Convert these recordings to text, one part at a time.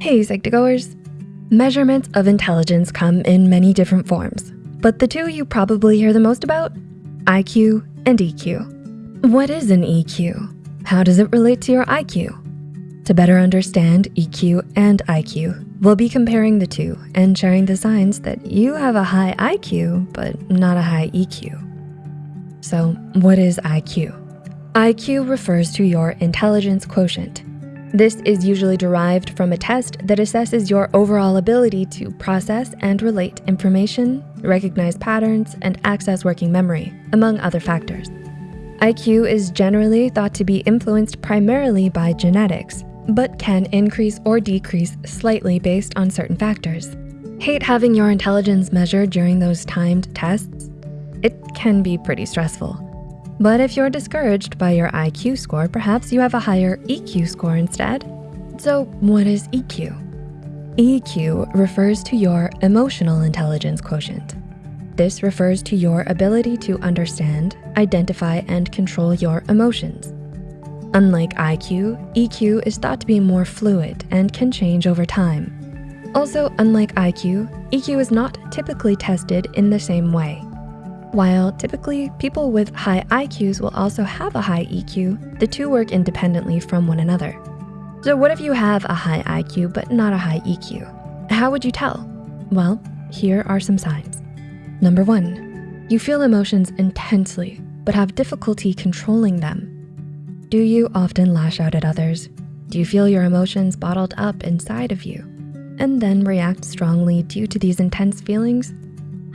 Hey Psych2Goers. Measurements of intelligence come in many different forms, but the two you probably hear the most about, IQ and EQ. What is an EQ? How does it relate to your IQ? To better understand EQ and IQ, we'll be comparing the two and sharing the signs that you have a high IQ, but not a high EQ. So what is IQ? IQ refers to your intelligence quotient. This is usually derived from a test that assesses your overall ability to process and relate information, recognize patterns, and access working memory, among other factors. IQ is generally thought to be influenced primarily by genetics, but can increase or decrease slightly based on certain factors. Hate having your intelligence measured during those timed tests? It can be pretty stressful. But if you're discouraged by your IQ score, perhaps you have a higher EQ score instead. So what is EQ? EQ refers to your emotional intelligence quotient. This refers to your ability to understand, identify, and control your emotions. Unlike IQ, EQ is thought to be more fluid and can change over time. Also, unlike IQ, EQ is not typically tested in the same way. While typically people with high IQs will also have a high EQ, the two work independently from one another. So what if you have a high IQ but not a high EQ? How would you tell? Well, here are some signs. Number one, you feel emotions intensely but have difficulty controlling them. Do you often lash out at others? Do you feel your emotions bottled up inside of you and then react strongly due to these intense feelings?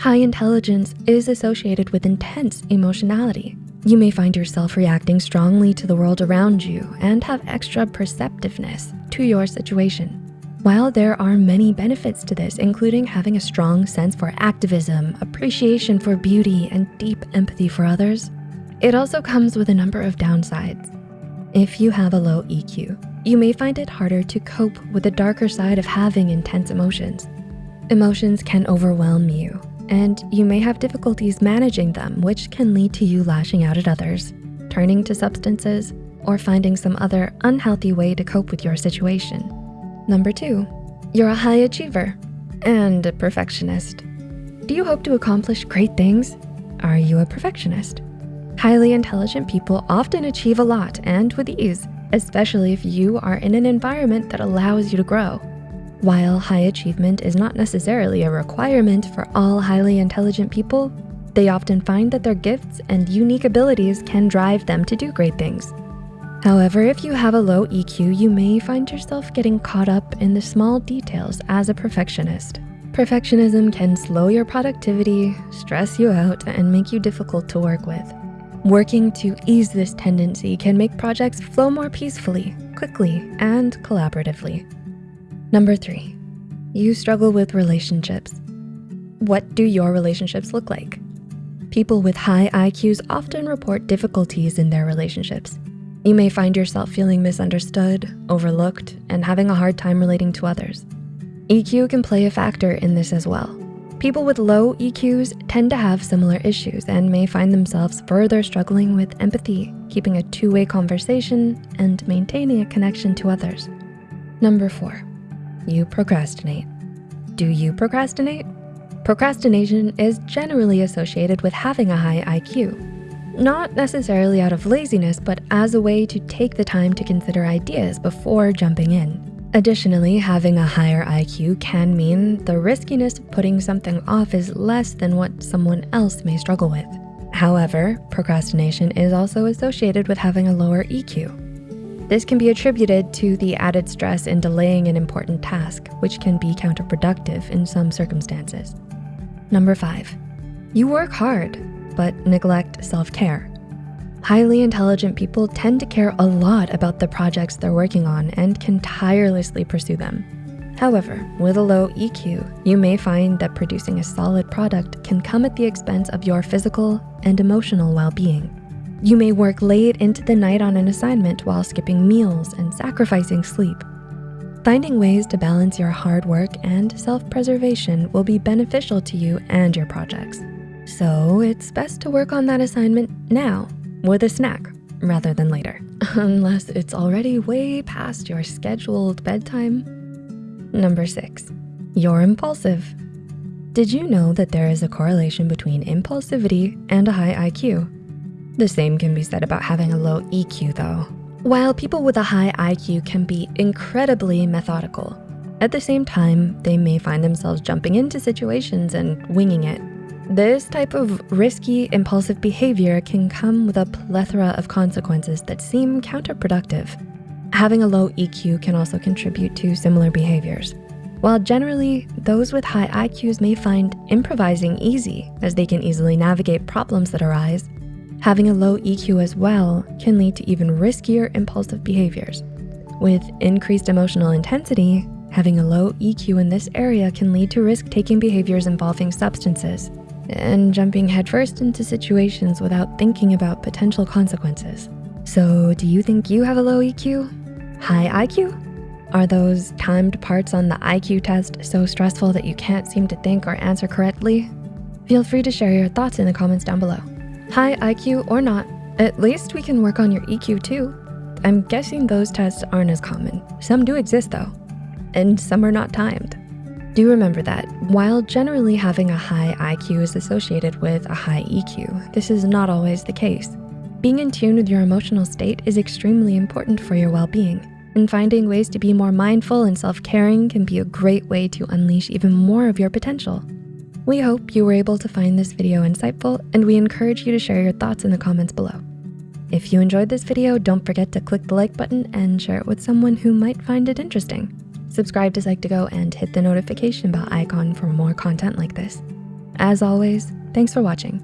High intelligence is associated with intense emotionality. You may find yourself reacting strongly to the world around you and have extra perceptiveness to your situation. While there are many benefits to this, including having a strong sense for activism, appreciation for beauty, and deep empathy for others, it also comes with a number of downsides. If you have a low EQ, you may find it harder to cope with the darker side of having intense emotions. Emotions can overwhelm you, and you may have difficulties managing them, which can lead to you lashing out at others, turning to substances, or finding some other unhealthy way to cope with your situation. Number two, you're a high achiever and a perfectionist. Do you hope to accomplish great things? Are you a perfectionist? Highly intelligent people often achieve a lot and with ease, especially if you are in an environment that allows you to grow. While high achievement is not necessarily a requirement for all highly intelligent people, they often find that their gifts and unique abilities can drive them to do great things. However, if you have a low EQ, you may find yourself getting caught up in the small details as a perfectionist. Perfectionism can slow your productivity, stress you out, and make you difficult to work with. Working to ease this tendency can make projects flow more peacefully, quickly, and collaboratively. Number three, you struggle with relationships. What do your relationships look like? People with high IQs often report difficulties in their relationships. You may find yourself feeling misunderstood, overlooked, and having a hard time relating to others. EQ can play a factor in this as well. People with low EQs tend to have similar issues and may find themselves further struggling with empathy, keeping a two-way conversation, and maintaining a connection to others. Number four, you procrastinate. Do you procrastinate? Procrastination is generally associated with having a high IQ. Not necessarily out of laziness, but as a way to take the time to consider ideas before jumping in. Additionally, having a higher IQ can mean the riskiness of putting something off is less than what someone else may struggle with. However, procrastination is also associated with having a lower EQ. This can be attributed to the added stress in delaying an important task, which can be counterproductive in some circumstances. Number five, you work hard, but neglect self-care. Highly intelligent people tend to care a lot about the projects they're working on and can tirelessly pursue them. However, with a low EQ, you may find that producing a solid product can come at the expense of your physical and emotional well-being. You may work late into the night on an assignment while skipping meals and sacrificing sleep. Finding ways to balance your hard work and self-preservation will be beneficial to you and your projects. So it's best to work on that assignment now with a snack rather than later, unless it's already way past your scheduled bedtime. Number six, you're impulsive. Did you know that there is a correlation between impulsivity and a high IQ? The same can be said about having a low EQ though. While people with a high IQ can be incredibly methodical, at the same time, they may find themselves jumping into situations and winging it. This type of risky, impulsive behavior can come with a plethora of consequences that seem counterproductive. Having a low EQ can also contribute to similar behaviors. While generally, those with high IQs may find improvising easy as they can easily navigate problems that arise, having a low EQ as well can lead to even riskier impulsive behaviors. With increased emotional intensity, having a low EQ in this area can lead to risk-taking behaviors involving substances and jumping headfirst into situations without thinking about potential consequences. So do you think you have a low EQ? High IQ? Are those timed parts on the IQ test so stressful that you can't seem to think or answer correctly? Feel free to share your thoughts in the comments down below. High IQ or not, at least we can work on your EQ too. I'm guessing those tests aren't as common. Some do exist though, and some are not timed. Do remember that while generally having a high IQ is associated with a high EQ, this is not always the case. Being in tune with your emotional state is extremely important for your well-being and finding ways to be more mindful and self-caring can be a great way to unleash even more of your potential. We hope you were able to find this video insightful and we encourage you to share your thoughts in the comments below. If you enjoyed this video, don't forget to click the like button and share it with someone who might find it interesting. Subscribe to Psych2Go and hit the notification bell icon for more content like this. As always, thanks for watching.